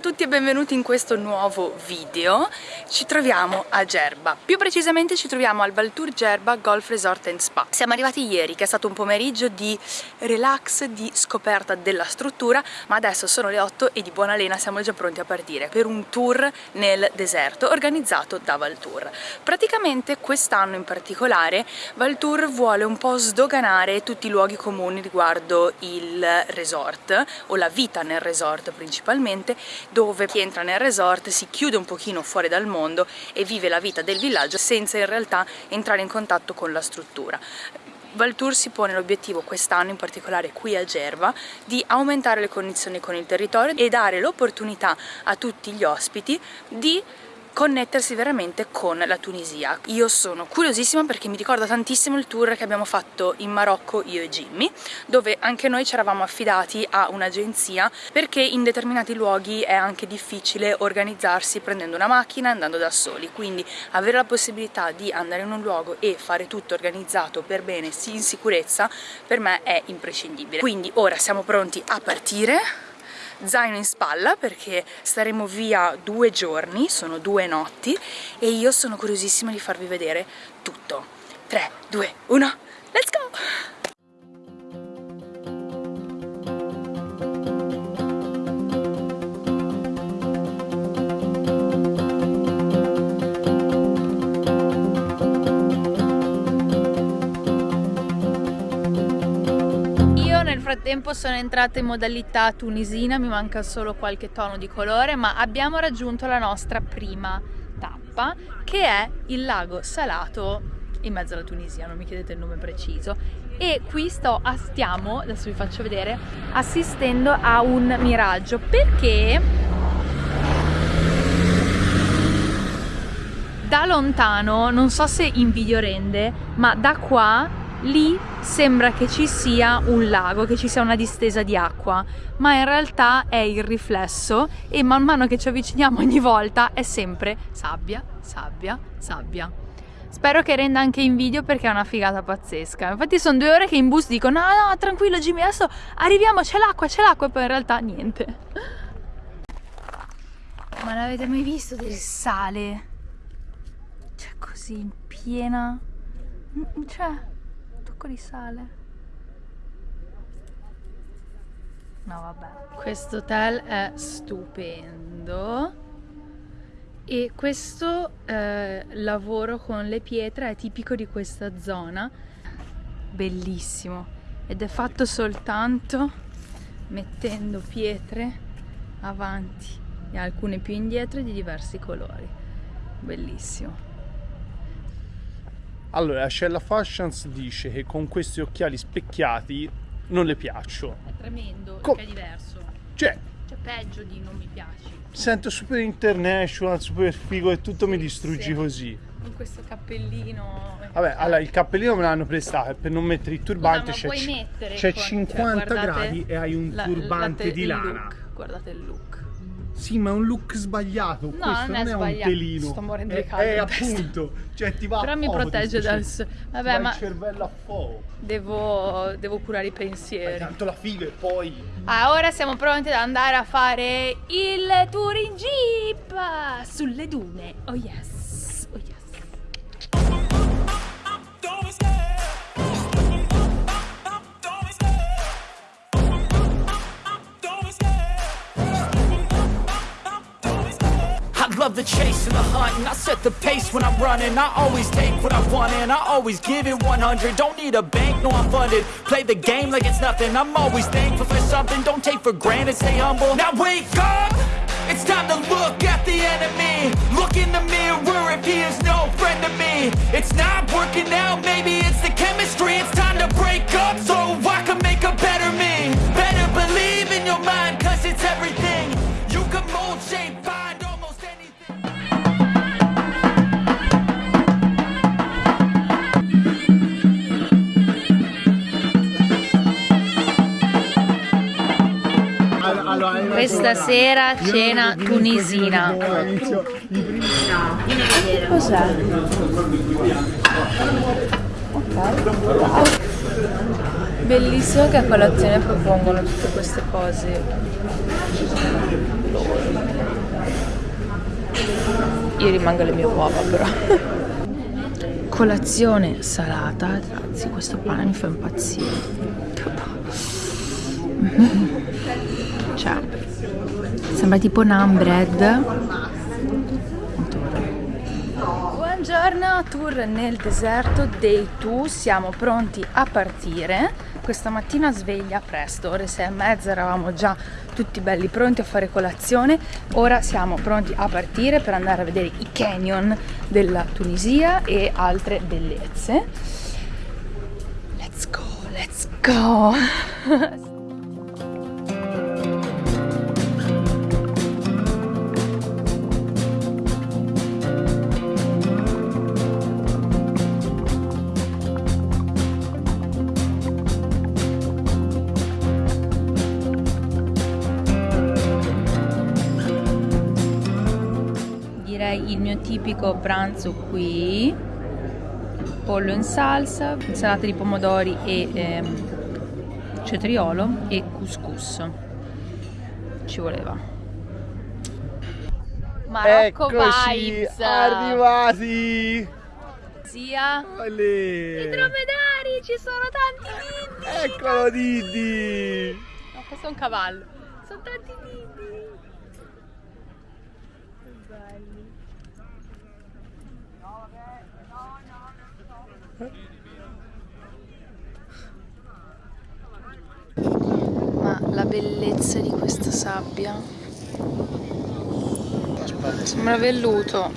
A tutti e benvenuti in questo nuovo video. Ci troviamo a Gerba, più precisamente ci troviamo al Valtour Gerba Golf Resort and Spa. Siamo arrivati ieri, che è stato un pomeriggio di relax, di scoperta della struttura, ma adesso sono le 8 e di buona lena siamo già pronti a partire per un tour nel deserto organizzato da Valtour. Praticamente quest'anno in particolare Valtour vuole un po' sdoganare tutti i luoghi comuni riguardo il resort o la vita nel resort principalmente dove chi entra nel resort si chiude un pochino fuori dal mondo e vive la vita del villaggio senza in realtà entrare in contatto con la struttura. Valtour si pone l'obiettivo quest'anno, in particolare qui a Gerva, di aumentare le connessioni con il territorio e dare l'opportunità a tutti gli ospiti di connettersi veramente con la Tunisia. Io sono curiosissima perché mi ricorda tantissimo il tour che abbiamo fatto in Marocco io e Jimmy, dove anche noi ci eravamo affidati a un'agenzia perché in determinati luoghi è anche difficile organizzarsi prendendo una macchina e andando da soli, quindi avere la possibilità di andare in un luogo e fare tutto organizzato per bene, in sicurezza, per me è imprescindibile. Quindi ora siamo pronti a partire zaino in spalla perché staremo via due giorni, sono due notti e io sono curiosissima di farvi vedere tutto. 3, 2, 1, let's go! Frattempo sono entrata in modalità tunisina, mi manca solo qualche tono di colore, ma abbiamo raggiunto la nostra prima tappa, che è il lago salato in mezzo alla Tunisia, non mi chiedete il nome preciso. E qui sto, stiamo, adesso vi faccio vedere, assistendo a un miraggio, perché da lontano, non so se in video rende, ma da qua lì sembra che ci sia un lago, che ci sia una distesa di acqua, ma in realtà è il riflesso e man mano che ci avviciniamo ogni volta è sempre sabbia, sabbia, sabbia. Spero che renda anche in video perché è una figata pazzesca. Infatti sono due ore che in bus dico no no tranquillo Jimmy adesso arriviamo c'è l'acqua c'è l'acqua e poi in realtà niente. Ma l'avete mai visto del sale? Cioè così in piena... Cioè sacco di sale. No, vabbè. Questo hotel è stupendo. E questo eh, lavoro con le pietre è tipico di questa zona. Bellissimo. Ed è fatto soltanto mettendo pietre avanti e alcune più indietro di diversi colori. Bellissimo. Allora, Scella Fashions dice che con questi occhiali specchiati non le piaccio. È tremendo, Co è diverso. Cioè, cioè, peggio di non mi piaci. Sento super international, super figo e tutto sì, mi distruggi sì. così. Con questo cappellino. Vabbè, allora il cappellino me l'hanno prestato per non mettere il turbante. C'è, c'è 50 cioè, gradi e hai un turbante la, di lana. Look, guardate il look. Sì, ma è un look sbagliato. No, Questo non è, non è un pelino. Sto morendo di caldo. È appunto, cioè ti va Però mi protegge dal Vabbè, ma il cervello a fuoco. Devo, devo curare i pensieri. Ma tanto la figa e poi. Ah, ora siamo pronti ad andare a fare il tour in jeep sulle dune. Oh yes. Love the chase and the hunt And I set the pace when I'm running. I always take what I want and I always give it 100 Don't need a bank, no I'm funded. Play the game like it's nothing. I'm always thankful for something. Don't take for granted, stay humble. Now wake up! It's time to look at the enemy. Look in the mirror. If he is no friend to me It's not working out, maybe it's the chemistry. It's time to break up so I can make a better me. Better believe in your mind cause it's everything. You can mold, shape, Questa sera cena tunisina. Cos'è? Ok. Bellissimo che a colazione propongono tutte queste cose. Io rimango alle mie uova però. Colazione salata, ragazzi, questo pane mi fa impazzire. Cioè, sembra tipo naan bread Buongiorno, tour nel deserto, day 2, siamo pronti a partire. Questa mattina sveglia presto, ore 6 e mezza, eravamo già tutti belli pronti a fare colazione. Ora siamo pronti a partire per andare a vedere i canyon della Tunisia e altre bellezze. Let's go, let's go! tipico pranzo qui. Pollo in salsa, insalata di pomodori e ehm, cetriolo e couscous. Ci voleva. Marocco Eccoci, vibes. arrivati. Sia Olè. i dromedari ci sono tanti Didi Eccolo Didi. No questo è un cavallo. Sono tanti Didi belli Ma la bellezza di questa sabbia sembra velluto.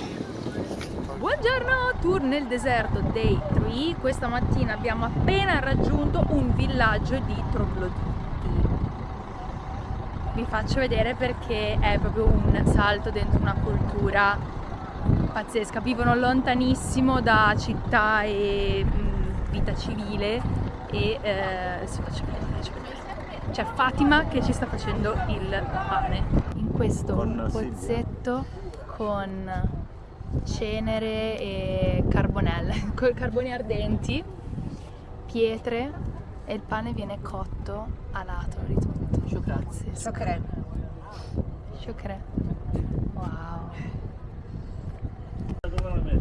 Buongiorno, tour nel deserto day 3. Questa mattina abbiamo appena raggiunto un villaggio di trogloditi. Vi faccio vedere perché è proprio un salto dentro una cultura pazzesca. Vivono lontanissimo da città e mh, vita civile e eh, si faccio vedere. C'è Fatima che ci sta facendo il pane in questo Con pozzetto con cenere e carbonelle, con carboni ardenti, pietre e il pane viene cotto a lato di tutto. Grazie. Shukran. Shukran. Wow.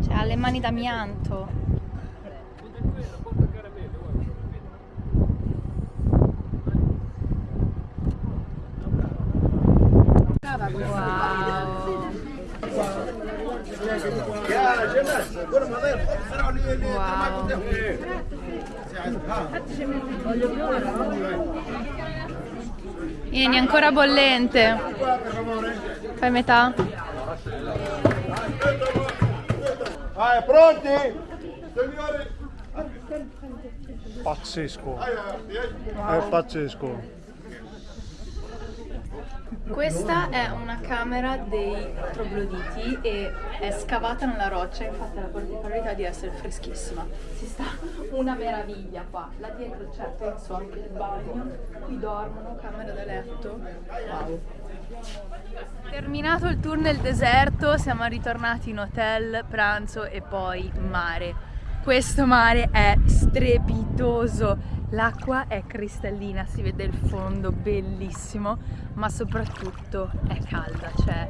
Cioè, ha le mani d'amianto. Wow. Wow. Vieni, ancora bollente. Fai metà? Ah, pronti? Pazzesco È pazzesco Questa è una camera dei trogloditi e è scavata nella roccia, infatti ha la particolarità di essere freschissima. Si sta una meraviglia qua. Là dietro c'è, penso, anche il bagno, qui dormono, camera da letto. Wow. Terminato il tour nel deserto, siamo ritornati in hotel, pranzo e poi mare. Questo mare è strepitoso, l'acqua è cristallina, si vede il fondo bellissimo, ma soprattutto è calda, cioè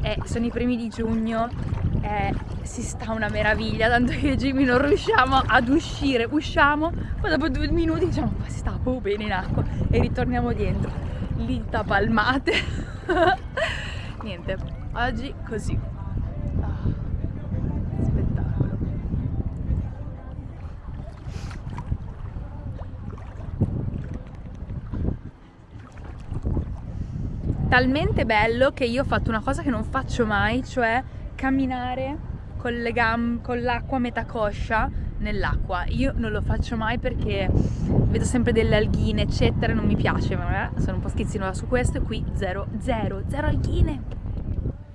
è- sono i primi di giugno, è- si sta una meraviglia, tanto che Jimmy non riusciamo ad uscire, usciamo, poi dopo due minuti diciamo ma si sta proprio bene in acqua e ritorniamo dentro, lì palmate. Niente, oggi così. Ah, spettacolo. Talmente bello che io ho fatto una cosa che non faccio mai, cioè camminare con l'acqua metà coscia nell'acqua. Io non lo faccio mai perché vedo sempre delle alghine, eccetera, non mi piace, ma eh, sono un po' schizzinosa su questo e qui zero, zero, zero alghine.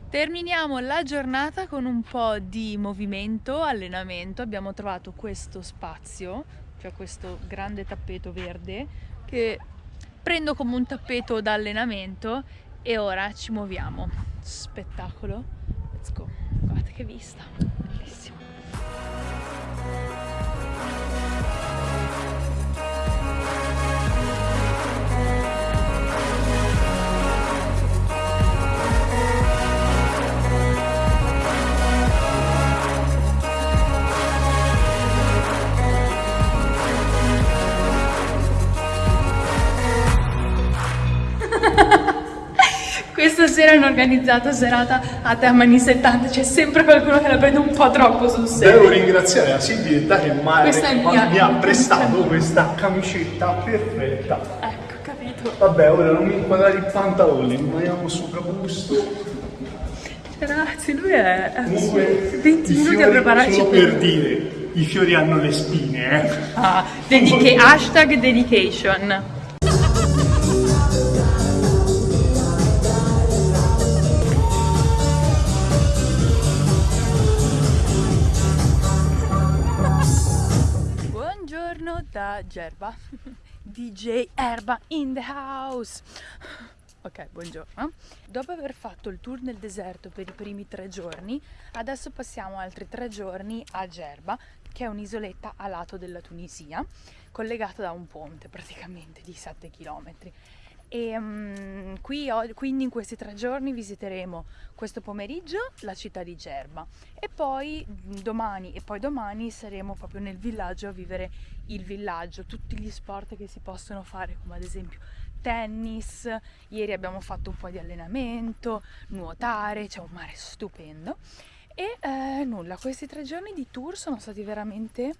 Terminiamo la giornata con un po' di movimento, allenamento. Abbiamo trovato questo spazio, cioè questo grande tappeto verde che prendo come un tappeto da allenamento e ora ci muoviamo. Spettacolo. Let's go. Guardate che vista. Bellissimo. Sera hanno organizzato serata a tema anni 70, c'è sempre qualcuno che la prende un po' troppo sul serio. Devo ringraziare la Silvietta che mi ha- Questa prestato questa camicetta perfetta. Ecco, capito. Vabbè, ora non mi inquadrare i pantaloni, rimaniamo su capusto. Ragazzi, lui è... Comunque, 20 i minuti a prepararci solo per... per dire, i fiori hanno le spine, eh. Ah, dedica- hashtag dedication. Da Gerba. DJ Erba in the house. Ok, buongiorno. Dopo aver fatto il tour nel deserto per i primi tre giorni, adesso passiamo altri tre giorni a Gerba, che è un'isoletta a lato della Tunisia, collegata da un ponte praticamente di 7 km. E mm, qui, quindi in questi tre giorni visiteremo questo pomeriggio la città di Gerba e poi mm, domani e poi domani saremo proprio nel villaggio a vivere il villaggio, tutti gli sport che si possono fare come ad esempio tennis, ieri abbiamo fatto un po' di allenamento, nuotare, c'è un mare stupendo e eh, nulla, questi tre giorni di tour sono stati veramente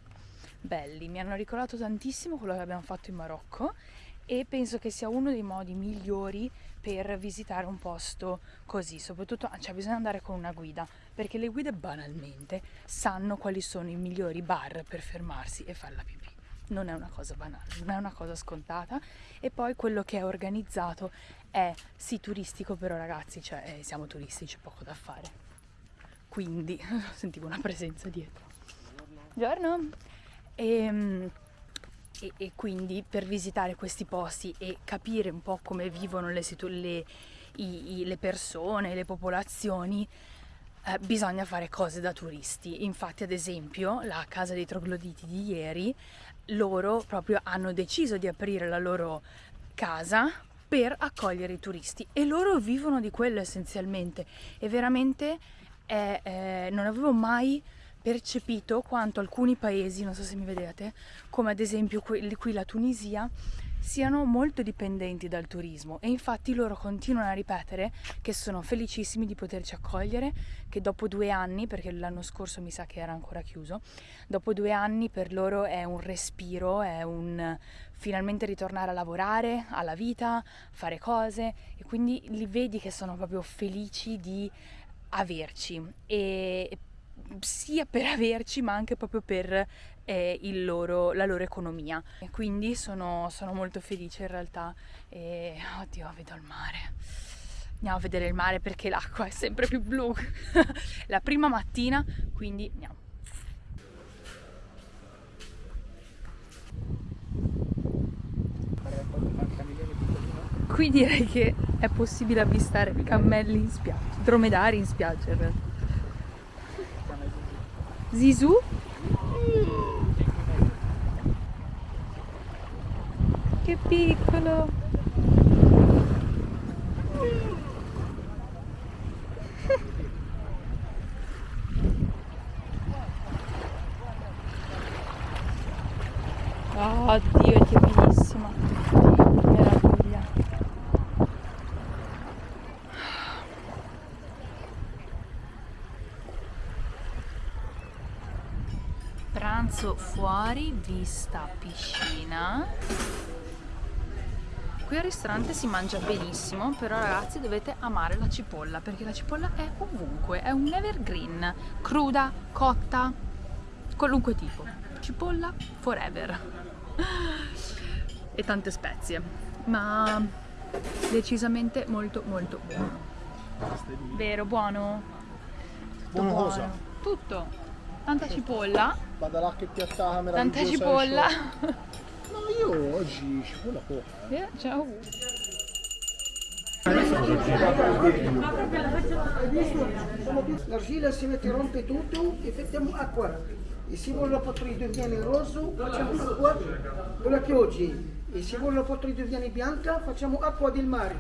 belli, mi hanno ricordato tantissimo quello che abbiamo fatto in Marocco e penso che sia uno dei modi migliori per visitare un posto così, soprattutto cioè bisogna andare con una guida, perché le guide banalmente sanno quali sono i migliori bar per fermarsi e fare la pipì. Non è una cosa banale, non è una cosa scontata e poi quello che è organizzato è sì turistico, però ragazzi, cioè eh, siamo turisti, c'è poco da fare. Quindi sentivo una presenza dietro. Buongiorno. Ehm, e, e quindi per visitare questi posti e capire un po' come vivono le, le- i- i- le persone, le popolazioni, eh, bisogna fare cose da turisti. Infatti, ad esempio, la casa dei trogloditi di ieri, loro proprio hanno deciso di aprire la loro casa per accogliere i turisti e loro vivono di quello essenzialmente e veramente è- eh, non avevo mai percepito quanto alcuni paesi, non so se mi vedete, come ad esempio quelli qui la Tunisia, siano molto dipendenti dal turismo. E infatti loro continuano a ripetere che sono felicissimi di poterci accogliere, che dopo due anni, perché l'anno scorso mi sa che era ancora chiuso, dopo due anni per loro è un respiro, è un finalmente ritornare a lavorare, alla vita, fare cose e quindi li vedi che sono proprio felici di averci. E sia per averci ma anche proprio per eh, loro- la loro economia. E quindi sono, sono molto felice in realtà. E oddio vedo il mare. Andiamo a vedere il mare perché l'acqua è sempre più blu. La prima mattina quindi andiamo. Qui direi che è possibile avvistare cammelli in spiaggia dromedari in spiaggia in realtà Zizou? Che piccolo! Oh Dio, è timidissima. Meraviglia. Pranzo fuori, vista piscina. Qui al ristorante si mangia benissimo, però ragazzi dovete amare la cipolla, perché la cipolla è ovunque, è un evergreen, cruda, cotta, qualunque tipo. Cipolla forever. E tante spezie, ma decisamente molto molto buono. Vero, buono? Tutto Buono cosa? Tutto. Tanta cipolla, Vado là che piatta tanta cipolla. No, io oggi cipolla poca. Eh, ciao. L'argilla si mette, rompe tutto e mettiamo acqua. E se vuole la potrì viene rosso, facciamo acqua con la pioggia. E se vuole la potrì viene bianca, facciamo acqua del mare.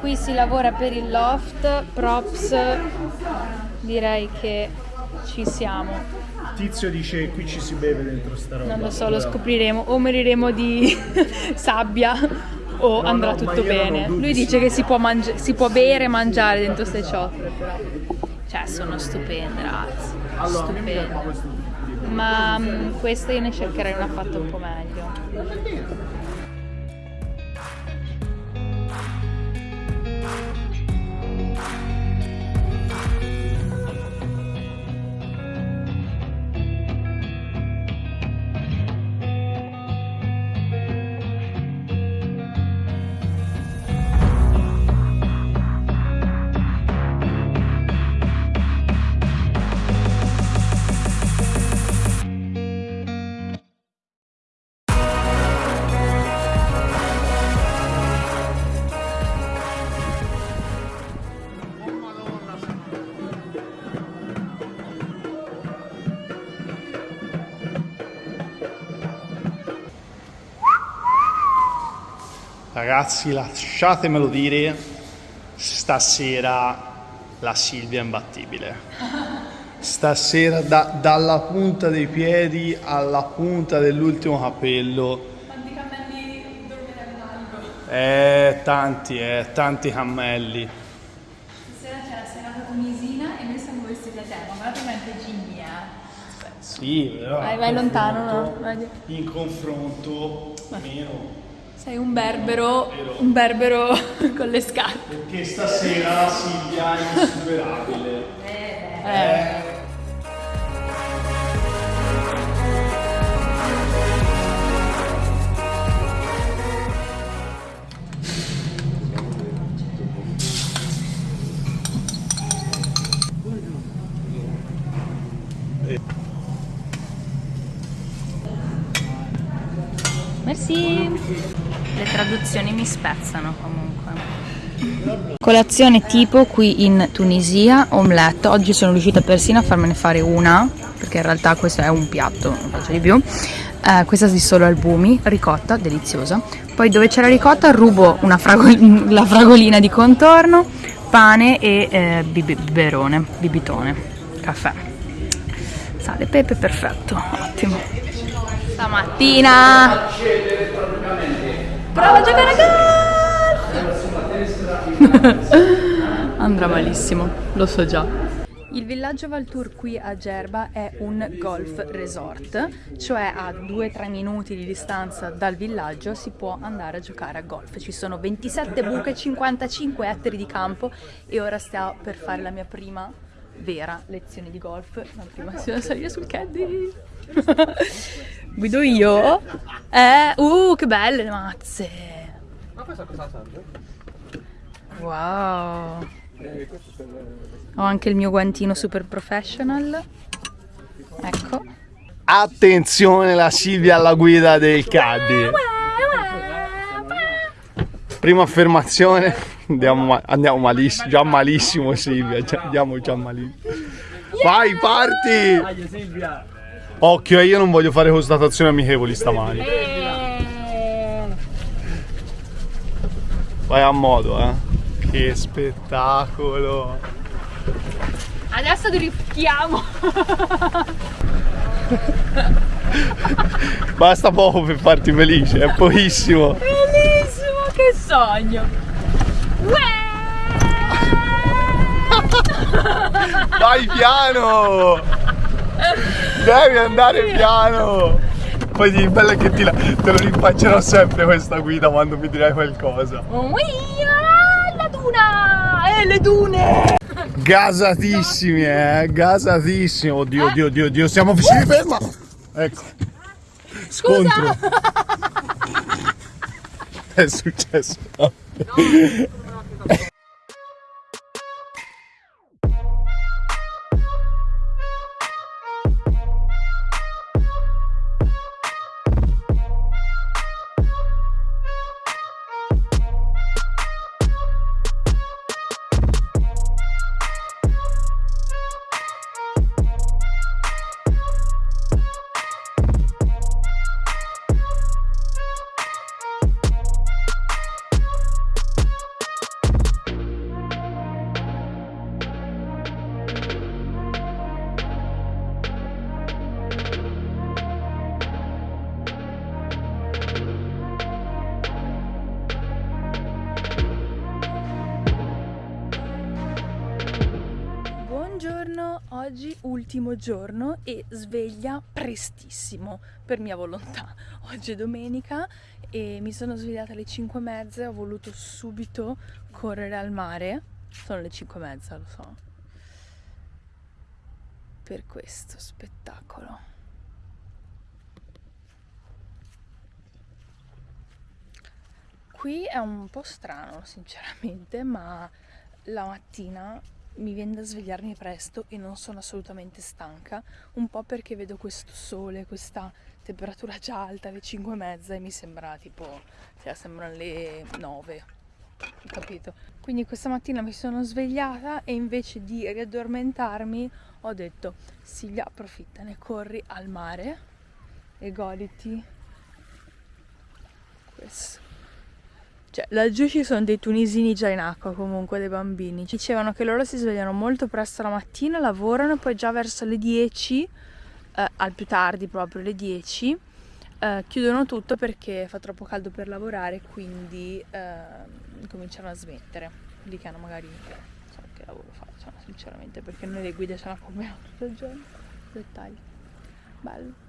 Qui si lavora per il loft, props, direi che ci siamo. Tizio dice qui ci si beve dentro sta roba. Non lo so, lo scopriremo. O moriremo di sabbia o No, andrà no, tutto bene. Lui dice che si può, mangi- si può bere e mangiare dentro ste ciotole. Cioè, sono stupende, ragazzi. Allora, stupende. Ma mm, questa io ne cercherei una fatta un po' meglio. Ragazzi, lasciatemelo dire, stasera la Silvia è imbattibile. Stasera da- dalla punta dei piedi alla punta dell'ultimo capello. Quanti cammelli dormiranno algo? Eh, tanti, eh, tanti cammelli. Stasera c'è la serata tunisina e noi siamo vestiti a tema. Guardate quante ginnie, eh. Sì, però. Vai, vai lontano, no? In confronto, meno. Sei un berbero, un berbero con le scarpe. Perché stasera la Silvia è insuperabile. Eh. Merci. Le traduzioni mi spezzano comunque. Colazione tipo qui in Tunisia, omelette. Oggi sono riuscita persino a farmene fare una, perché in realtà questo è un piatto, non faccio di più. Eh, questa di solo albumi, ricotta, deliziosa. Poi dove c'è la ricotta rubo una fragol- la fragolina di contorno, pane e eh, biberone, bibitone, caffè. Sale, pepe, perfetto, ottimo. Stamattina prova a giocare a golf! Andrà malissimo, lo so già. Il villaggio Valtour qui a Gerba è un golf resort, cioè a 2-3 minuti di distanza dal villaggio si può andare a giocare a golf. Ci sono 27 buche, 55 ettari di campo e ora sto per fare la mia prima vera lezione di golf. La prima si da salire sul caddy. Guido io. Eh, uh, che belle le mazze. Ma questa cosa Wow. Ho anche il mio guantino super professional. Ecco. Attenzione la Silvia alla guida del caddy. Prima affermazione, andiamo, andiamo malissimo, già malissimo Silvia, già- andiamo già malissimo. Vai, parti! Occhio, eh, io non voglio fare constatazioni amichevoli stamani. Vai a modo, eh. Che spettacolo. Adesso rifchiamo. Basta poco per farti felice, è pochissimo. Bellissimo, che sogno. Vai piano! Devi andare piano! Poi di bello che ti la- te lo rinfaccerò sempre questa guida quando mi dirai qualcosa. Uia, la duna! E le dune! Gasatissimi, eh, gasatissimi. Oddio, oddio, oddio, oddio, siamo vicini, ferma! Ecco. Scontro. È successo. video ultimo giorno e sveglia prestissimo per mia volontà. Oggi è domenica e mi sono svegliata alle 5 e mezza ho voluto subito correre al mare. Sono le 5 e mezza lo so. Per questo spettacolo. Qui è un po' strano sinceramente ma la mattina mi viene da svegliarmi presto e non sono assolutamente stanca, un po' perché vedo questo sole, questa temperatura già alta alle 5 e mezza e mi sembra tipo, cioè sembrano le 9, capito? Quindi questa mattina mi sono svegliata e invece di riaddormentarmi ho detto Silvia approfittane, corri al mare e goditi questo. Cioè, laggiù ci sono dei tunisini già in acqua comunque, dei bambini. Dicevano che loro si svegliano molto presto la mattina, lavorano poi già verso le 10, eh, al più tardi proprio le 10, eh, chiudono tutto perché fa troppo caldo per lavorare, quindi eh, cominciano a smettere. Lì che hanno magari, so che lavoro facciano sinceramente, perché noi le guide ce la compriamo tutto il giorno. Dettagli. Bello.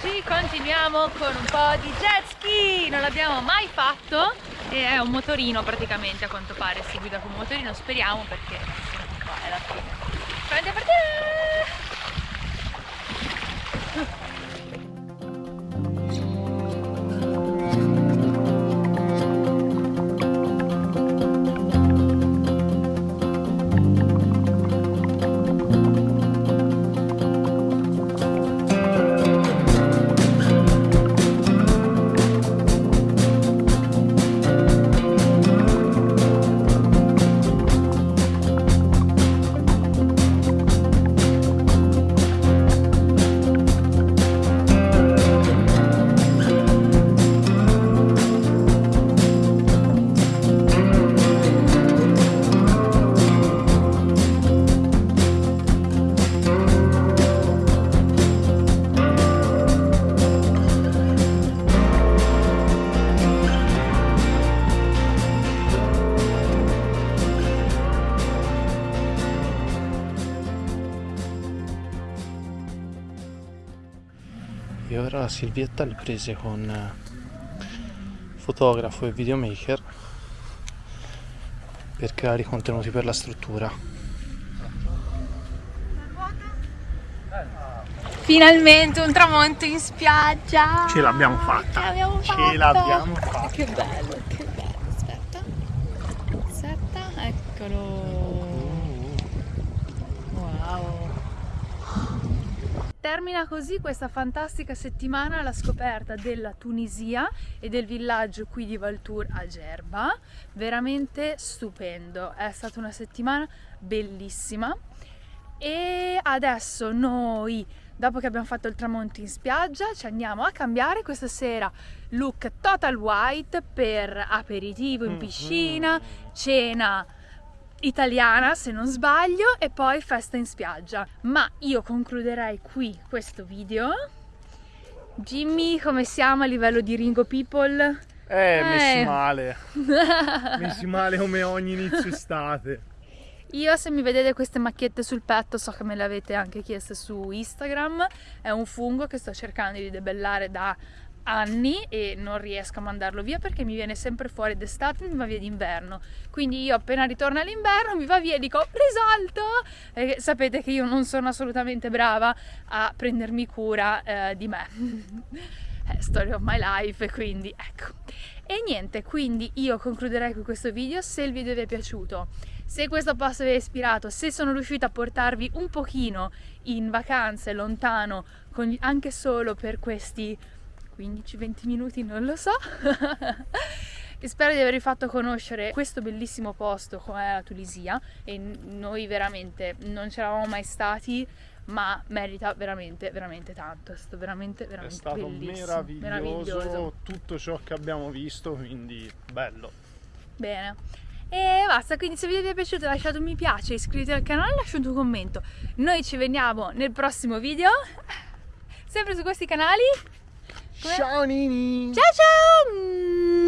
Oggi continuiamo con un po' di jet ski, non l'abbiamo mai fatto e è un motorino praticamente a quanto pare, si guida con un motorino, speriamo perché è la fine. Pronti a partire! Silvietta le prese con eh, fotografo e videomaker per creare i contenuti per la struttura. Finalmente un tramonto in spiaggia! Ce l'abbiamo fatta! Ce l'abbiamo Ce fatta! l'abbiamo fatta! Che bello, che bello! Aspetta, aspetta, eccolo! Wow! Termina così questa fantastica settimana alla scoperta della Tunisia e del villaggio qui di Valtour a Gerba. Veramente stupendo, è stata una settimana bellissima. E adesso noi, dopo che abbiamo fatto il tramonto in spiaggia, ci andiamo a cambiare questa sera look total white per aperitivo in piscina, cena italiana se non sbaglio e poi festa in spiaggia ma io concluderei qui questo video Jimmy come siamo a livello di Ringo People? Eh, messi Eh. male! messi male come ogni inizio estate. Io se mi vedete queste macchiette sul petto so che me le avete anche chieste su Instagram è un fungo che sto cercando di debellare da anni e non riesco a mandarlo via perché mi viene sempre fuori d'estate mi va via d'inverno. Quindi io appena ritorno all'inverno mi va via e dico risolto! E sapete che io non sono assolutamente brava a prendermi cura eh, di me. È story of my life quindi ecco. E niente quindi io concluderei con questo video se il video vi è piaciuto. Se questo posto vi ha ispirato se sono riuscita a portarvi un pochino in vacanze lontano con- anche solo per questi 15-20 minuti, non lo so. e spero di avervi fatto conoscere questo bellissimo posto come la Tunisia e noi veramente non c'eravamo mai stati ma merita veramente veramente tanto è stato veramente veramente È stato meraviglioso, meraviglioso tutto ciò che abbiamo visto, quindi bello. bene e basta, quindi se il video vi è piaciuto lasciate un mi piace, iscrivetevi al canale, lasciate un commento. Noi ci vediamo nel prossimo video, sempre su questi canali. Ciao Nini! Ciao ciao!